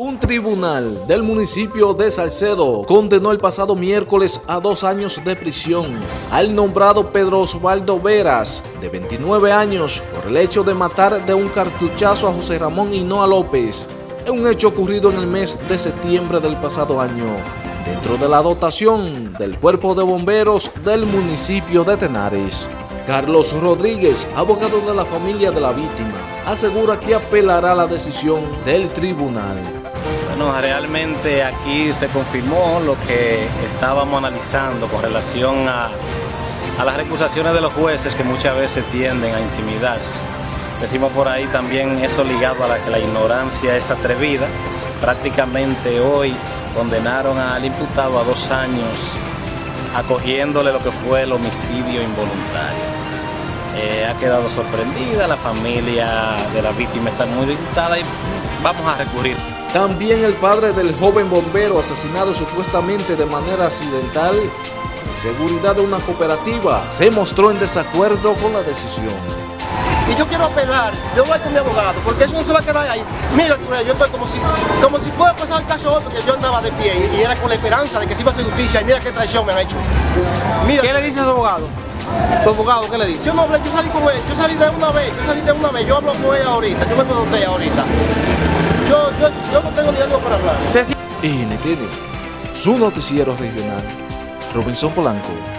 Un tribunal del municipio de Salcedo condenó el pasado miércoles a dos años de prisión al nombrado Pedro Osvaldo Veras, de 29 años, por el hecho de matar de un cartuchazo a José Ramón Hinoa López, un hecho ocurrido en el mes de septiembre del pasado año, dentro de la dotación del Cuerpo de Bomberos del municipio de Tenares. Carlos Rodríguez, abogado de la familia de la víctima, asegura que apelará la decisión del tribunal. Bueno, realmente aquí se confirmó lo que estábamos analizando con relación a, a las recusaciones de los jueces que muchas veces tienden a intimidarse. Decimos por ahí también eso ligado a la que la ignorancia es atrevida. Prácticamente hoy condenaron al imputado a dos años acogiéndole lo que fue el homicidio involuntario. Eh, ha quedado sorprendida, la familia de la víctima está muy disgustada y vamos a recurrir. También el padre del joven bombero asesinado supuestamente de manera accidental en seguridad de una cooperativa se mostró en desacuerdo con la decisión. Y yo quiero apelar, yo voy con mi abogado, porque eso no se va a quedar ahí. Mira, yo estoy como si, como si fuera pasar el caso otro, que yo andaba de pie y, era con la esperanza de que se iba a hacer justicia y mira qué traición me han hecho. Mira, ¿Qué le dice a su abogado? ¿Su abogado qué le dice? Yo no hablé, yo salí con él, yo salí de una vez, yo salí de una vez, yo hablo con él ahorita, yo me pregunté ahorita. Yo, yo, yo no tengo ni algo para hablar. NTN, su noticiero regional, Robinson Polanco.